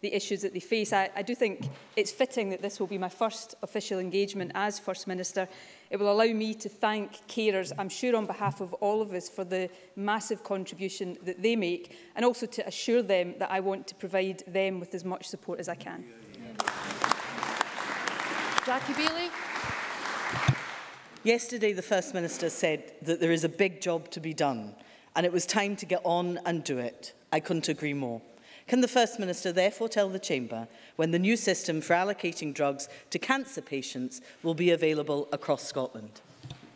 the issues that they face. I, I do think it's fitting that this will be my first official engagement as First Minister. It will allow me to thank carers, I'm sure on behalf of all of us, for the massive contribution that they make, and also to assure them that I want to provide them with as much support as I can. Jackie Bailey. Yesterday, the First Minister said that there is a big job to be done and it was time to get on and do it. I couldn't agree more. Can the First Minister therefore tell the Chamber when the new system for allocating drugs to cancer patients will be available across Scotland?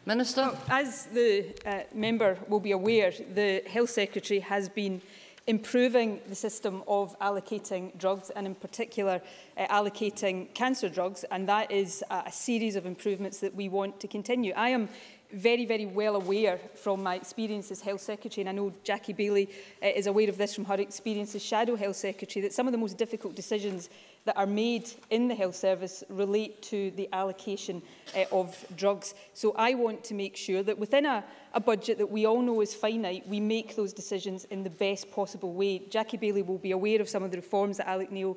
Minister. Well, as the uh, member will be aware, the Health Secretary has been improving the system of allocating drugs and in particular uh, allocating cancer drugs and that is a series of improvements that we want to continue. I am very, very well aware from my experience as Health Secretary, and I know Jackie Bailey uh, is aware of this from her experience as Shadow Health Secretary, that some of the most difficult decisions that are made in the health service relate to the allocation uh, of drugs. So I want to make sure that within a, a budget that we all know is finite, we make those decisions in the best possible way. Jackie Bailey will be aware of some of the reforms that Alec Neil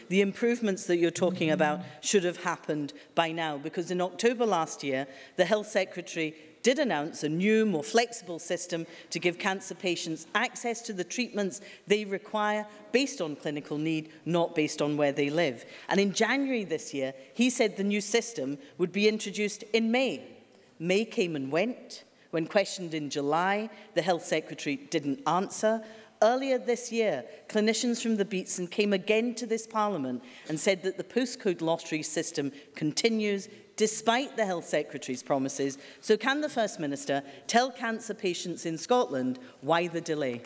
the improvements that you're talking about should have happened by now because in October last year, the Health Secretary did announce a new, more flexible system to give cancer patients access to the treatments they require based on clinical need, not based on where they live. And in January this year, he said the new system would be introduced in May. May came and went. When questioned in July, the Health Secretary didn't answer. Earlier this year, clinicians from the Beatson came again to this Parliament and said that the postcode lottery system continues despite the Health Secretary's promises. So can the First Minister tell cancer patients in Scotland why the delay?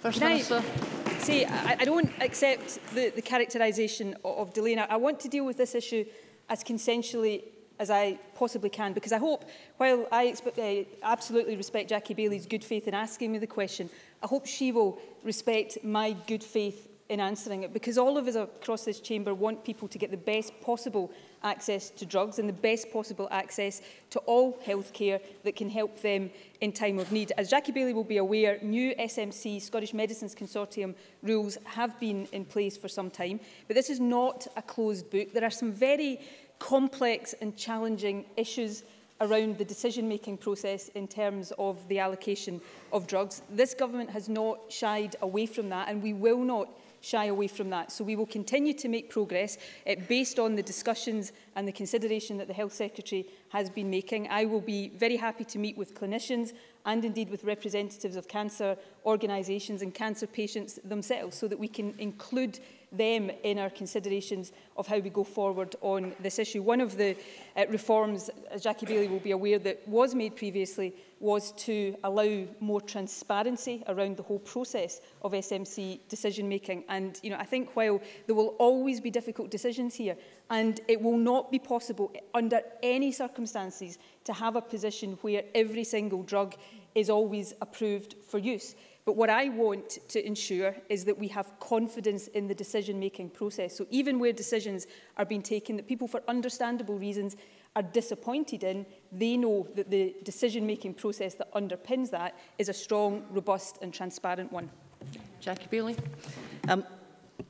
First can Minister. I see, I, I don't accept the, the characterisation of, of delay. Now, I want to deal with this issue as consensually as I possibly can, because I hope, while I uh, absolutely respect Jackie Bailey's good faith in asking me the question, I hope she will respect my good faith in answering it, because all of us across this chamber want people to get the best possible access to drugs and the best possible access to all health care that can help them in time of need. As Jackie Bailey will be aware, new SMC, Scottish Medicines Consortium rules have been in place for some time, but this is not a closed book. There are some very complex and challenging issues around the decision-making process in terms of the allocation of drugs. This government has not shied away from that and we will not shy away from that. So we will continue to make progress uh, based on the discussions and the consideration that the Health Secretary has been making. I will be very happy to meet with clinicians and indeed with representatives of cancer organisations and cancer patients themselves so that we can include them in our considerations of how we go forward on this issue. One of the uh, reforms, as Jackie Bailey will be aware, that was made previously was to allow more transparency around the whole process of SMC decision making. And you know, I think while there will always be difficult decisions here, and it will not be possible under any circumstances to have a position where every single drug is always approved for use. But what I want to ensure is that we have confidence in the decision-making process. So even where decisions are being taken that people, for understandable reasons, are disappointed in, they know that the decision-making process that underpins that is a strong, robust and transparent one. Jackie Bailey. Um,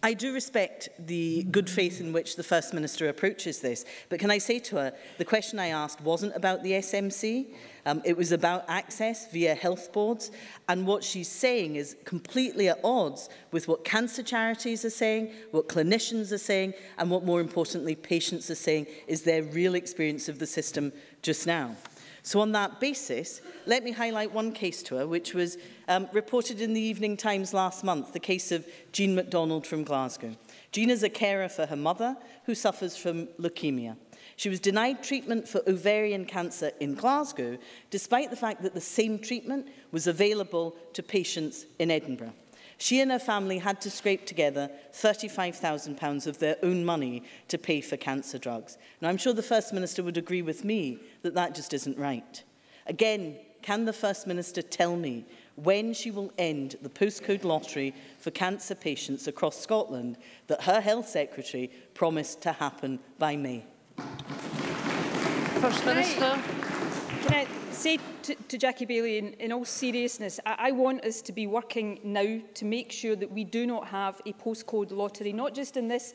I do respect the good faith in which the First Minister approaches this, but can I say to her, the question I asked wasn't about the SMC, um, it was about access via health boards, and what she's saying is completely at odds with what cancer charities are saying, what clinicians are saying, and what more importantly patients are saying is their real experience of the system just now. So on that basis, let me highlight one case to her, which was um, reported in the Evening Times last month, the case of Jean MacDonald from Glasgow. Jean is a carer for her mother, who suffers from leukemia. She was denied treatment for ovarian cancer in Glasgow, despite the fact that the same treatment was available to patients in Edinburgh. She and her family had to scrape together £35,000 of their own money to pay for cancer drugs. Now, I'm sure the First Minister would agree with me that that just isn't right. Again, can the First Minister tell me when she will end the postcode lottery for cancer patients across Scotland that her Health Secretary promised to happen by May? First Minister. Can I, say to, to Jackie Bailey, in, in all seriousness, I, I want us to be working now to make sure that we do not have a postcode lottery, not just in this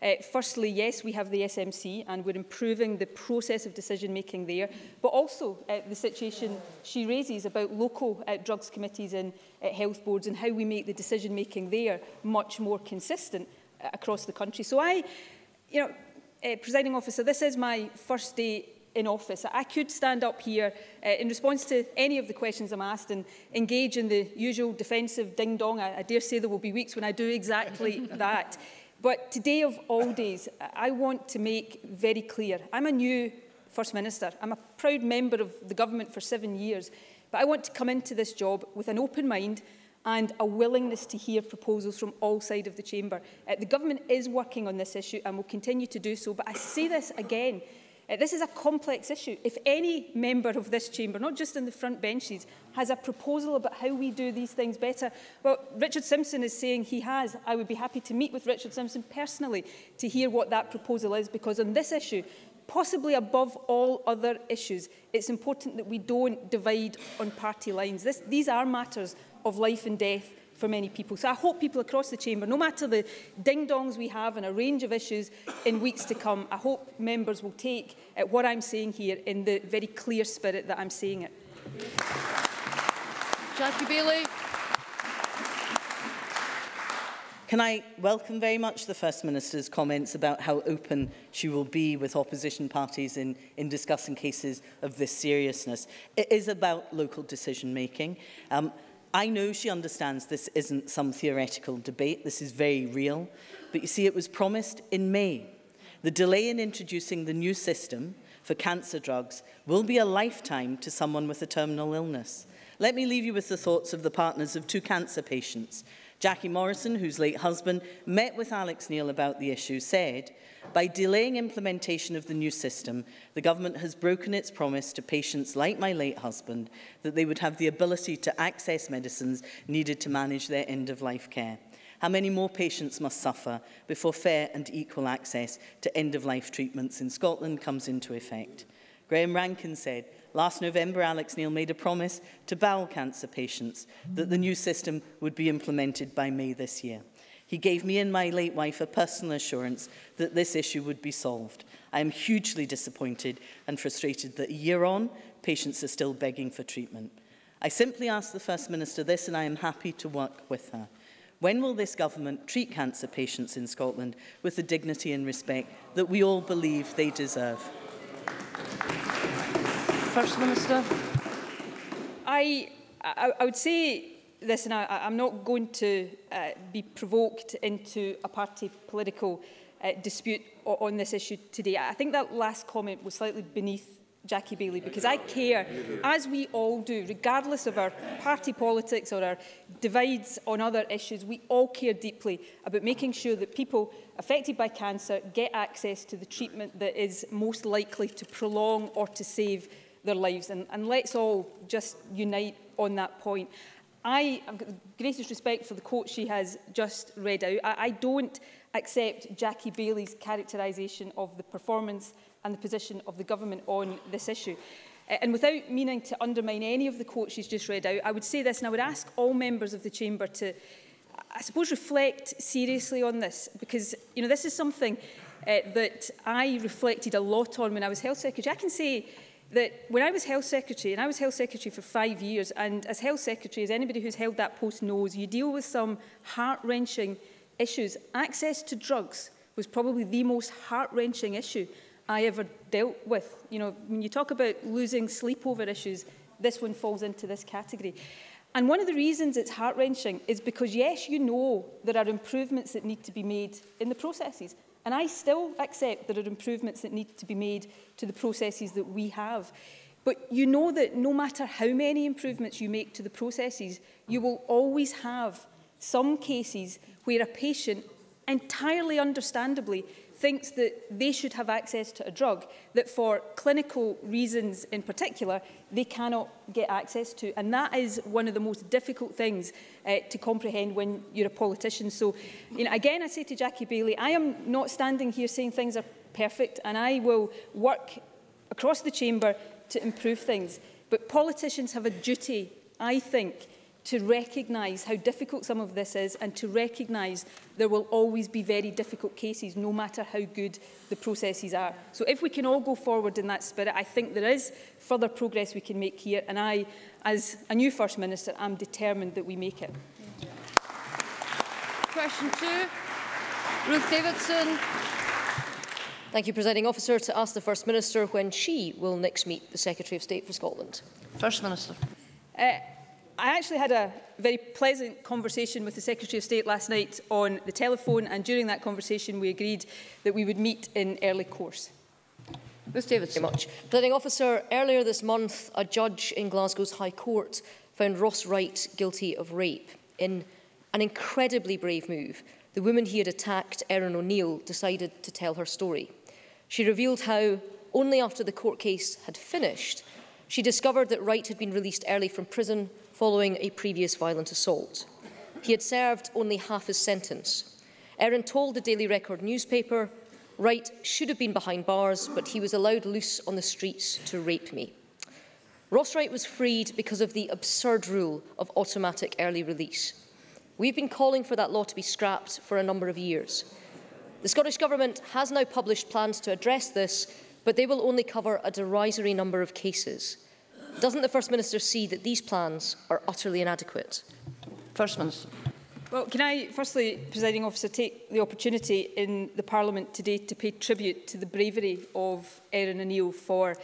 Uh, firstly, yes, we have the SMC and we're improving the process of decision-making there, but also uh, the situation she raises about local uh, drugs committees and uh, health boards and how we make the decision-making there much more consistent uh, across the country. So I, you know, uh, presiding officer, this is my first day in office. I could stand up here uh, in response to any of the questions I'm asked and engage in the usual defensive ding-dong. I, I dare say there will be weeks when I do exactly that. But today of all days, I want to make very clear, I'm a new First Minister. I'm a proud member of the government for seven years, but I want to come into this job with an open mind and a willingness to hear proposals from all sides of the chamber. Uh, the government is working on this issue and will continue to do so, but I say this again, uh, this is a complex issue. If any member of this chamber, not just in the front benches, has a proposal about how we do these things better, well, Richard Simpson is saying he has. I would be happy to meet with Richard Simpson personally to hear what that proposal is, because on this issue, possibly above all other issues, it's important that we don't divide on party lines. This, these are matters of life and death for many people. So I hope people across the chamber, no matter the ding-dongs we have and a range of issues in weeks to come, I hope members will take at uh, what I'm saying here in the very clear spirit that I'm saying it. Jackie Bailey. Can I welcome very much the First Minister's comments about how open she will be with opposition parties in, in discussing cases of this seriousness. It is about local decision making. Um, I know she understands this isn't some theoretical debate, this is very real, but you see it was promised in May. The delay in introducing the new system for cancer drugs will be a lifetime to someone with a terminal illness. Let me leave you with the thoughts of the partners of two cancer patients Jackie Morrison, whose late husband met with Alex Neil about the issue, said, by delaying implementation of the new system, the government has broken its promise to patients like my late husband that they would have the ability to access medicines needed to manage their end-of-life care. How many more patients must suffer before fair and equal access to end-of-life treatments in Scotland comes into effect? Graham Rankin said, Last November, Alex Neil made a promise to bowel cancer patients that the new system would be implemented by May this year. He gave me and my late wife a personal assurance that this issue would be solved. I am hugely disappointed and frustrated that a year on, patients are still begging for treatment. I simply asked the First Minister this and I am happy to work with her. When will this government treat cancer patients in Scotland with the dignity and respect that we all believe they deserve? Thank you. First Minister. I, I, I would say this, and I, I'm not going to uh, be provoked into a party political uh, dispute on this issue today. I think that last comment was slightly beneath Jackie Bailey because I care, as we all do, regardless of our party politics or our divides on other issues, we all care deeply about making sure that people affected by cancer get access to the treatment that is most likely to prolong or to save their lives. And, and let's all just unite on that point. I have the greatest respect for the quote she has just read out. I, I don't accept Jackie Bailey's characterisation of the performance and the position of the government on this issue. And without meaning to undermine any of the quotes she's just read out, I would say this, and I would ask all members of the chamber to, I suppose, reflect seriously on this, because you know this is something uh, that I reflected a lot on when I was health secretary. I can say that when I was Health Secretary, and I was Health Secretary for five years, and as Health Secretary, as anybody who's held that post knows, you deal with some heart-wrenching issues. Access to drugs was probably the most heart-wrenching issue I ever dealt with. You know, when you talk about losing sleep over issues, this one falls into this category. And one of the reasons it's heart-wrenching is because, yes, you know there are improvements that need to be made in the processes. And I still accept there are improvements that need to be made to the processes that we have. But you know that no matter how many improvements you make to the processes, you will always have some cases where a patient, entirely understandably, thinks that they should have access to a drug that for clinical reasons in particular they cannot get access to and that is one of the most difficult things uh, to comprehend when you're a politician so you know again I say to Jackie Bailey I am not standing here saying things are perfect and I will work across the chamber to improve things but politicians have a duty I think to recognise how difficult some of this is and to recognise there will always be very difficult cases, no matter how good the processes are. So if we can all go forward in that spirit, I think there is further progress we can make here. And I, as a new First Minister, am determined that we make it. Question two, Ruth Davidson. Thank you, Presiding Officer, to ask the First Minister when she will next meet the Secretary of State for Scotland. First Minister. Uh, I actually had a very pleasant conversation with the Secretary of State last night on the telephone and during that conversation we agreed that we would meet in early course. Ruth Davids. Very much. Planning officer, earlier this month a judge in Glasgow's High Court found Ross Wright guilty of rape. In an incredibly brave move, the woman he had attacked, Erin O'Neill, decided to tell her story. She revealed how, only after the court case had finished, she discovered that Wright had been released early from prison following a previous violent assault. He had served only half his sentence. Erin told the Daily Record newspaper, Wright should have been behind bars, but he was allowed loose on the streets to rape me. Ross Wright was freed because of the absurd rule of automatic early release. We've been calling for that law to be scrapped for a number of years. The Scottish Government has now published plans to address this, but they will only cover a derisory number of cases. Doesn't the First Minister see that these plans are utterly inadequate? First Minister. Well, can I firstly, presiding officer, take the opportunity in the Parliament today to pay tribute to the bravery of Erin O'Neill for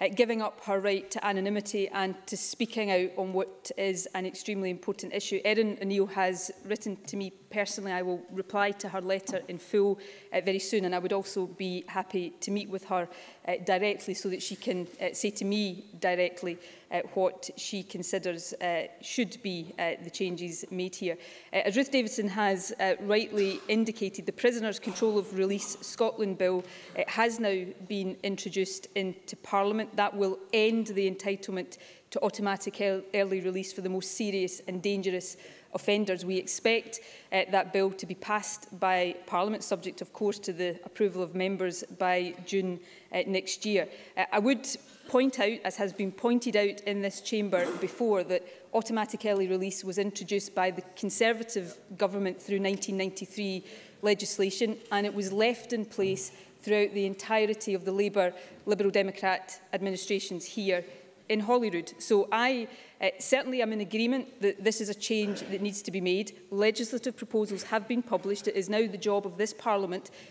uh, giving up her right to anonymity and to speaking out on what is an extremely important issue. Erin O'Neill has written to me personally, I will reply to her letter in full uh, very soon, and I would also be happy to meet with her uh, directly so that she can uh, say to me directly uh, what she considers uh, should be uh, the changes made here. Uh, as Ruth Davidson has uh, rightly indicated, the Prisoners' Control of Release Scotland Bill uh, has now been introduced into Parliament. That will end the entitlement to automatic early release for the most serious and dangerous offenders. We expect uh, that bill to be passed by Parliament, subject of course to the approval of members by June uh, next year. Uh, I would point out, as has been pointed out in this chamber before, that automatic early release was introduced by the Conservative government through 1993 legislation and it was left in place throughout the entirety of the Labour Liberal Democrat administrations here in Holyrood. So I Uh, certainly, I'm in agreement that this is a change that needs to be made. Legislative proposals have been published. It is now the job of this Parliament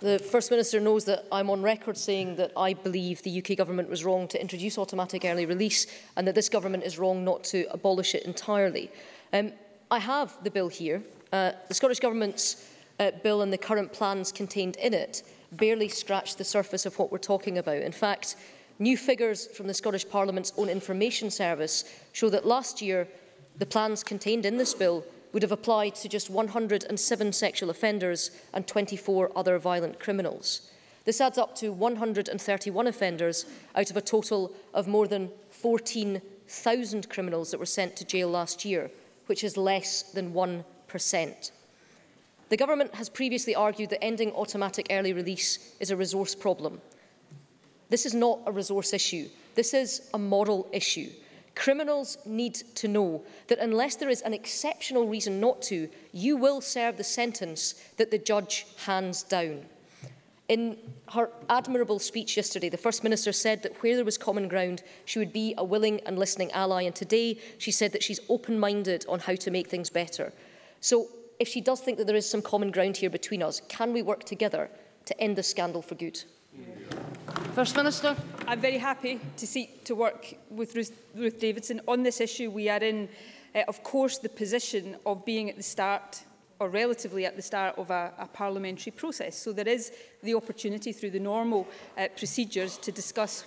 The First Minister knows that I'm on record saying that I believe the UK government was wrong to introduce automatic early release and that this government is wrong not to abolish it entirely. Um, I have the bill here. Uh, the Scottish Government's uh, bill and the current plans contained in it barely scratch the surface of what we're talking about. In fact, new figures from the Scottish Parliament's own information service show that last year the plans contained in this bill would have applied to just 107 sexual offenders and 24 other violent criminals. This adds up to 131 offenders out of a total of more than 14,000 criminals that were sent to jail last year, which is less than 1%. The government has previously argued that ending automatic early release is a resource problem. This is not a resource issue. This is a moral issue. Criminals need to know that unless there is an exceptional reason not to, you will serve the sentence that the judge hands down. In her admirable speech yesterday, the First Minister said that where there was common ground, she would be a willing and listening ally. And today she said that she's open-minded on how to make things better. So if she does think that there is some common ground here between us, can we work together to end the scandal for good? First Minister. I'm very happy to seek to work with Ruth, Ruth Davidson on this issue. We are in, uh, of course, the position of being at the start or relatively at the start of a, a parliamentary process. So there is the opportunity through the normal uh, procedures to discuss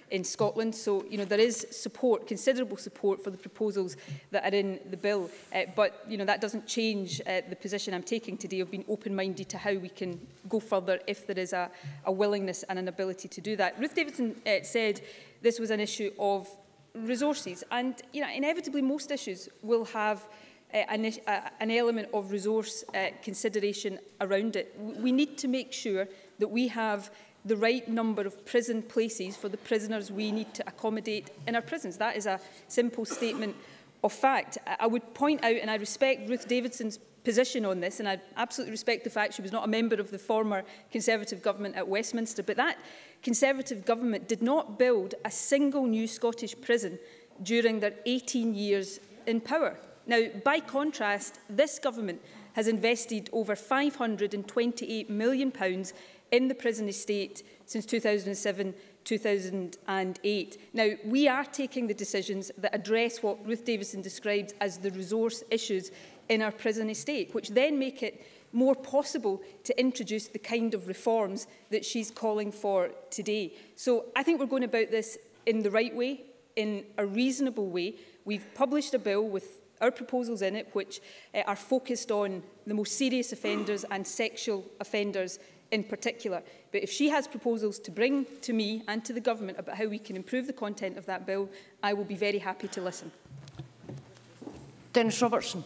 in Scotland. So, you know, there is support, considerable support for the proposals that are in the bill. Uh, but, you know, that doesn't change uh, the position I'm taking today of being open-minded to how we can go further if there is a, a willingness and an ability to do that. Ruth Davidson uh, said this was an issue of resources. And, you know, inevitably most issues will have uh, an, uh, an element of resource uh, consideration around it. We need to make sure that we have the right number of prison places for the prisoners we need to accommodate in our prisons. That is a simple statement of fact. I would point out, and I respect Ruth Davidson's position on this, and I absolutely respect the fact she was not a member of the former Conservative government at Westminster, but that Conservative government did not build a single new Scottish prison during their 18 years in power. Now, by contrast, this government has invested over £528 million in the prison estate since 2007 2008. Now, we are taking the decisions that address what Ruth Davison describes as the resource issues in our prison estate, which then make it more possible to introduce the kind of reforms that she's calling for today. So I think we're going about this in the right way, in a reasonable way. We've published a bill with our proposals in it, which uh, are focused on the most serious offenders and sexual offenders in particular. But if she has proposals to bring to me and to the government about how we can improve the content of that bill, I will be very happy to listen. Dennis Robertson.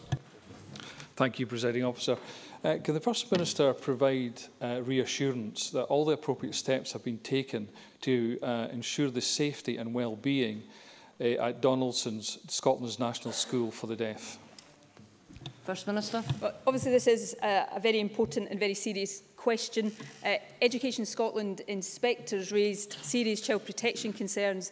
Thank you, Presiding Officer. Uh, can the First Minister provide uh, reassurance that all the appropriate steps have been taken to uh, ensure the safety and well-being uh, at Donaldson's, Scotland's National School for the Deaf? First Minister. Well, obviously, this is uh, a very important and very serious question. Uh, Education Scotland inspectors raised serious child protection concerns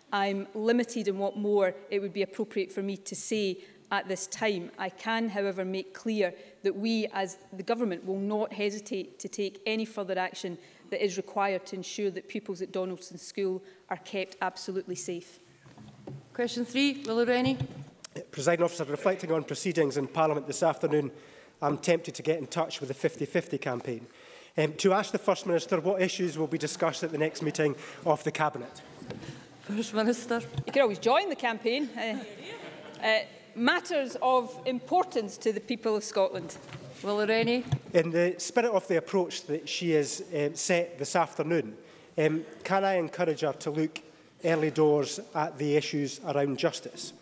I'm limited in what more it would be appropriate for me to say at this time. I can, however, make clear that we as the government will not hesitate to take any further action that is required to ensure that pupils at Donaldson School are kept absolutely safe. Question three, Willow Rennie. Presiding officer, reflecting on proceedings in Parliament this afternoon, I'm tempted to get in touch with the 50-50 campaign um, to ask the First Minister what issues will be discussed at the next meeting of the Cabinet. First Minister. You can always join the campaign. Uh, uh, matters of importance to the people of Scotland. Will any? In the spirit of the approach that she has um, set this afternoon, um, can I encourage her to look early doors at the issues around justice?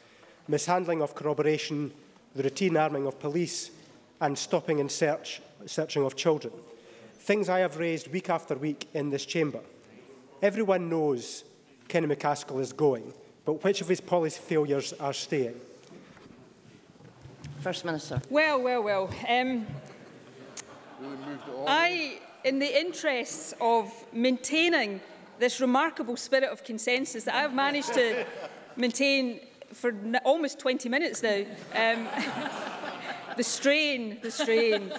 mishandling of corroboration, the routine arming of police and stopping and search, searching of children. Things I have raised week after week in this chamber. Everyone knows Kenny McCaskill is going, but which of his policy failures are staying? First Minister. Well, well, well. Um, I, in the interests of maintaining this remarkable spirit of consensus that I've managed to maintain for almost 20 minutes now. Um, the strain, the strain.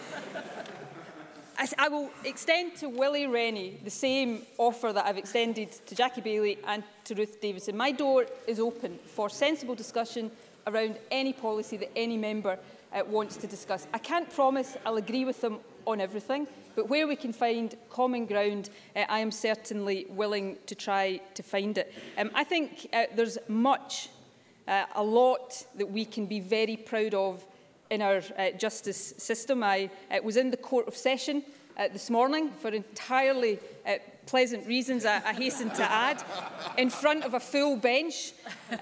I, I will extend to Willie Rennie the same offer that I've extended to Jackie Bailey and to Ruth Davidson. My door is open for sensible discussion around any policy that any member uh, wants to discuss. I can't promise I'll agree with them on everything, but where we can find common ground, uh, I am certainly willing to try to find it. Um, I think uh, there's much Uh, a lot that we can be very proud of in our uh, justice system. I uh, was in the Court of Session uh, this morning for entirely uh, pleasant reasons, I, I hasten to add, in front of a full bench.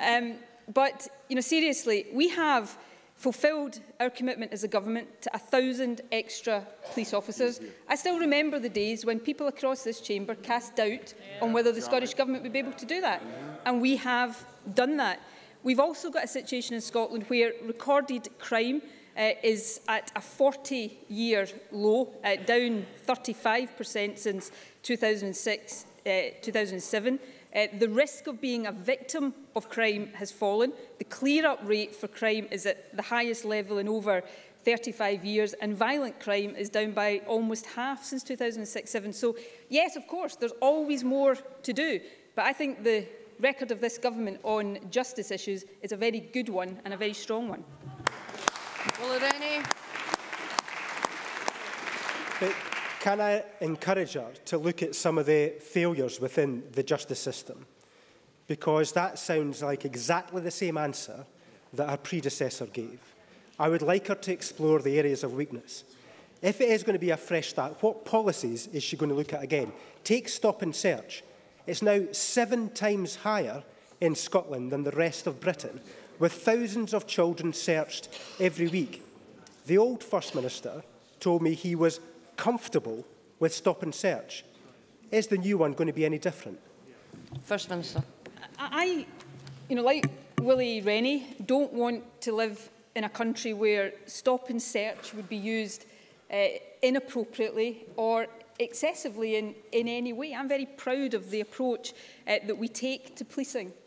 Um, but, you know, seriously, we have fulfilled our commitment as a government to a thousand extra police officers. I still remember the days when people across this chamber cast doubt yeah. on whether the Scottish Government would be able to do that. Yeah. And we have done that. We've also got a situation in Scotland where recorded crime uh, is at a 40-year low, uh, down 35% since 2006, uh, 2007. Uh, the risk of being a victim of crime has fallen. The clear-up rate for crime is at the highest level in over 35 years, and violent crime is down by almost half since 2006-07. So, yes, of course, there's always more to do, but I think the record of this government on justice issues is a very good one and a very strong one. Will there any? But can I encourage her to look at some of the failures within the justice system? Because that sounds like exactly the same answer that her predecessor gave. I would like her to explore the areas of weakness. If it is going to be a fresh start, what policies is she going to look at again? Take stop and search. It's now seven times higher in Scotland than the rest of Britain, with thousands of children searched every week. The old First Minister told me he was comfortable with stop and search. Is the new one going to be any different? First Minister. I, you know, like Willie Rennie, don't want to live in a country where stop and search would be used uh, inappropriately or excessively in, in any way. I'm very proud of the approach uh, that we take to policing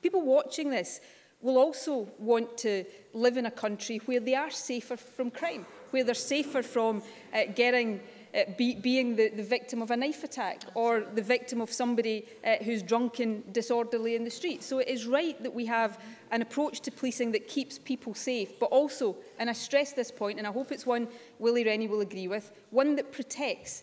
people watching this will also want to live in a country where they are safer from crime, where they're safer from uh, getting uh, be, being the, the victim of a knife attack or the victim of somebody uh, who's drunken, disorderly in the street. So it is right that we have an approach to policing that keeps people safe, but also, and I stress this point, and I hope it's one Willie Rennie will agree with, one that protects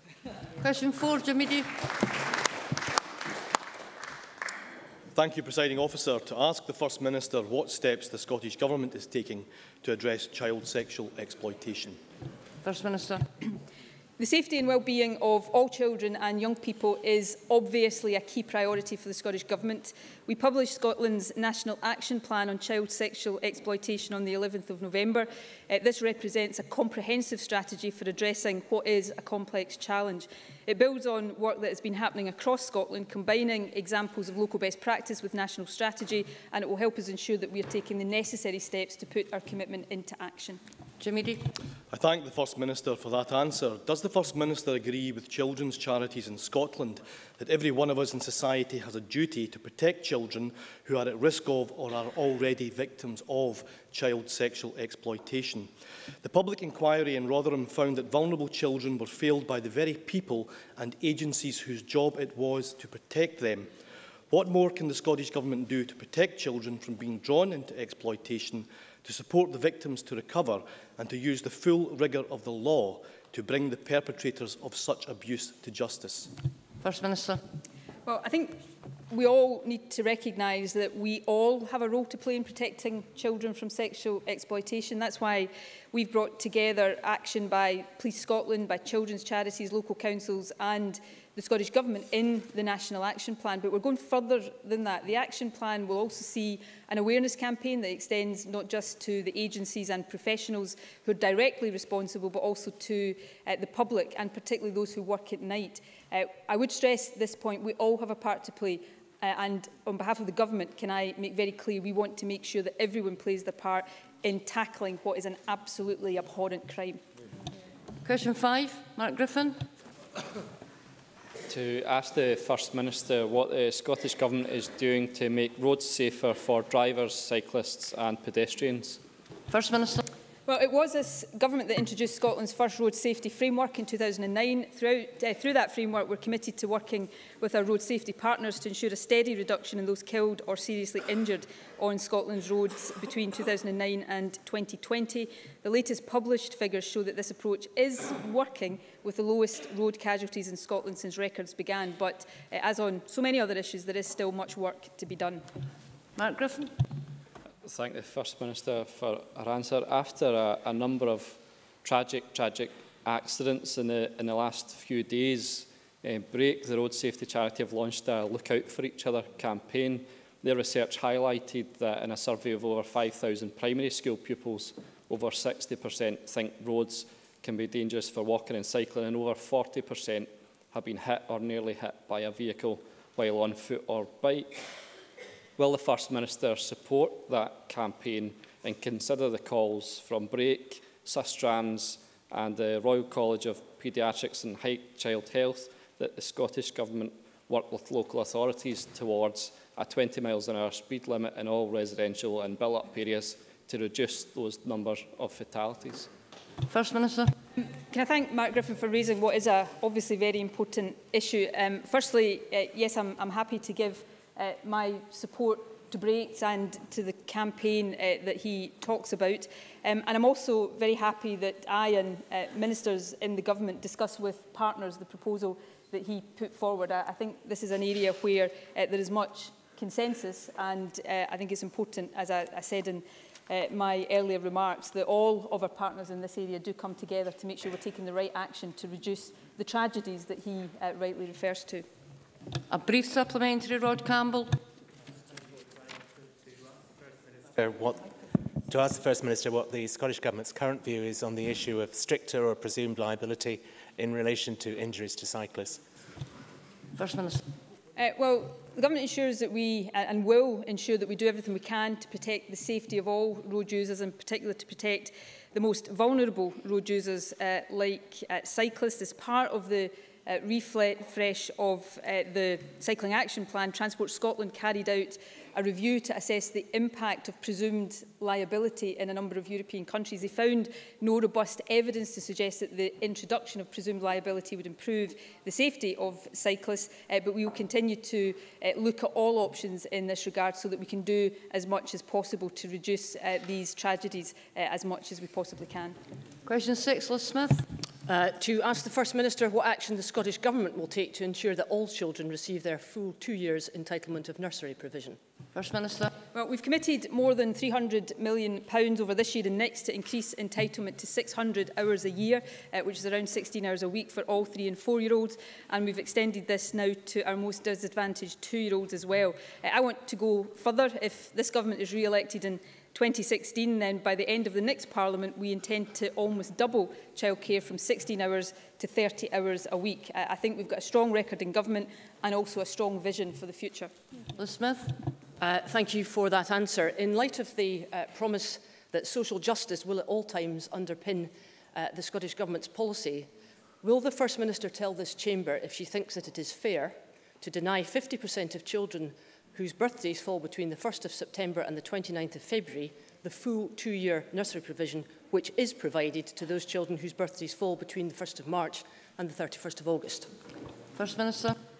Question four, Jimmy D. Thank you, Presiding Officer. To ask the First Minister what steps the Scottish Government is taking to address child sexual exploitation. First Minister. The safety and well-being of all children and young people is obviously a key priority for the Scottish Government. We published Scotland's National Action Plan on Child Sexual Exploitation on the 11th of November. Uh, this represents a comprehensive strategy for addressing what is a complex challenge. It builds on work that has been happening across Scotland, combining examples of local best practice with national strategy, and it will help us ensure that we are taking the necessary steps to put our commitment into action. Jimmy I thank the First Minister for that answer. Does the First Minister agree with children's charities in Scotland that every one of us in society has a duty to protect children who are at risk of or are already victims of child sexual exploitation? The public inquiry in Rotherham found that vulnerable children were failed by the very people and agencies whose job it was to protect them. What more can the Scottish Government do to protect children from being drawn into exploitation to support the victims to recover and to use the full rigour of the law to bring the perpetrators of such abuse to justice? First Minister. Well, I think we all need to recognise that we all have a role to play in protecting children from sexual exploitation. That's why we've brought together action by Police Scotland, by children's charities, local councils and the Scottish Government in the National Action Plan. But we're going further than that. The Action Plan will also see an awareness campaign that extends not just to the agencies and professionals who are directly responsible, but also to uh, the public and particularly those who work at night. Uh, I would stress this point, we all have a part to play uh, and on behalf of the government can I make very clear we want to make sure that everyone plays their part in tackling what is an absolutely abhorrent crime. Question 5, Mark Griffin to ask the First Minister what the Scottish Government is doing to make roads safer for drivers, cyclists and pedestrians. First Minister. Well, it was this government that introduced Scotland's first road safety framework in 2009. Throughout, uh, through that framework, we're committed to working with our road safety partners to ensure a steady reduction in those killed or seriously injured on Scotland's roads between 2009 and 2020. The latest published figures show that this approach is working with the lowest road casualties in Scotland since records began. But uh, as on so many other issues, there is still much work to be done. Mark Griffin. thank the First Minister for her answer. After a, a number of tragic, tragic accidents in the, in the last few days, uh, Break, the Road Safety Charity, have launched a Look Out for Each Other campaign. Their research highlighted that in a survey of over 5,000 primary school pupils, over 60% think roads can be dangerous for walking and cycling, and over 40% have been hit or nearly hit by a vehicle while on foot or bike. Will the First Minister support that campaign and consider the calls from Break, Sustrans and the Royal College of Paediatrics and High Child Health that the Scottish Government work with local authorities towards a 20 miles an hour speed limit in all residential and built-up areas to reduce those numbers of fatalities? First Minister. Can I thank Mark Griffin for raising what is a obviously very important issue. Um, firstly, uh, yes, I'm, I'm happy to give uh, my support to Breaks and to the campaign uh, that he talks about. Um, and I'm also very happy that I and uh, ministers in the government discuss with partners the proposal that he put forward. I, I think this is an area where uh, there is much consensus and uh, I think it's important, as I, I said in uh, my earlier remarks, that all of our partners in this area do come together to make sure we're taking the right action to reduce the tragedies that he uh, rightly refers to. A brief supplementary, Rod Campbell. Uh, what, to ask the First Minister what the Scottish Government's current view is on the issue of stricter or presumed liability in relation to injuries to cyclists. First Minister. Uh, well, the Government ensures that we uh, and will ensure that we do everything we can to protect the safety of all road users, in particular to protect the most vulnerable road users uh, like uh, cyclists as part of the uh, refresh of uh, the Cycling Action Plan, Transport Scotland carried out a review to assess the impact of presumed liability in a number of European countries. They found no robust evidence to suggest that the introduction of presumed liability would improve the safety of cyclists, uh, but we will continue to uh, look at all options in this regard so that we can do as much as possible to reduce uh, these tragedies uh, as much as we possibly can. Question six, Liz Smith. Uh, to ask the First Minister what action the Scottish Government will take to ensure that all children receive their full two years entitlement of nursery provision. First Minister. Well, we've committed more than £300 million pounds over this year and next to increase entitlement to 600 hours a year, uh, which is around 16 hours a week for all three and four-year-olds. And we've extended this now to our most disadvantaged two-year-olds as well. Uh, I want to go further. If this government is re-elected in 2016 then, by the end of the next Parliament, we intend to almost double childcare from 16 hours to 30 hours a week. I, I think we've got a strong record in government and also a strong vision for the future. Liz Smith. Uh, thank you for that answer. In light of the uh, promise that social justice will at all times underpin uh, the Scottish Government's policy, will the First Minister tell this chamber if she thinks that it is fair to deny 50% of children whose birthdays fall between the 1st of September and the 29th of February, the full two-year nursery provision, which is provided to those children whose birthdays fall between the 1st of March and the 31st of August. First Minister.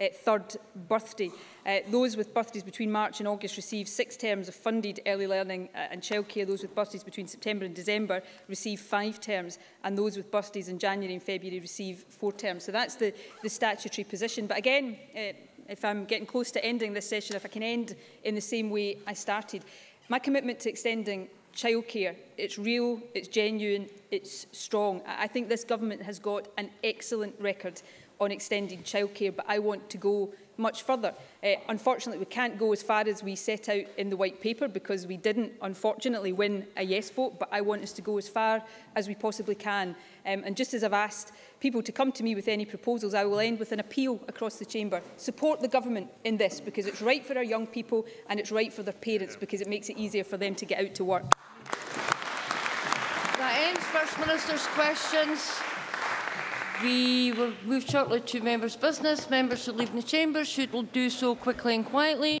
uh, third birthday. Uh, those with birthdays between March and August receive six terms of funded early learning uh, and childcare. Those with birthdays between September and December receive five terms, and those with birthdays in January and February receive four terms. So that's the, the statutory position. But again, uh, if I'm getting close to ending this session, if I can end in the same way I started. My commitment to extending childcare, it's real, it's genuine, it's strong. I think this government has got an excellent record on extending childcare, but I want to go much further. Uh, unfortunately, we can't go as far as we set out in the white paper because we didn't, unfortunately, win a yes vote, but I want us to go as far as we possibly can. Um, and just as I've asked people to come to me with any proposals, I will end with an appeal across the chamber. Support the government in this because it's right for our young people and it's right for their parents because it makes it easier for them to get out to work. That ends First Minister's questions. We will move shortly to members' business. Members who leave the chamber should do so quickly and quietly.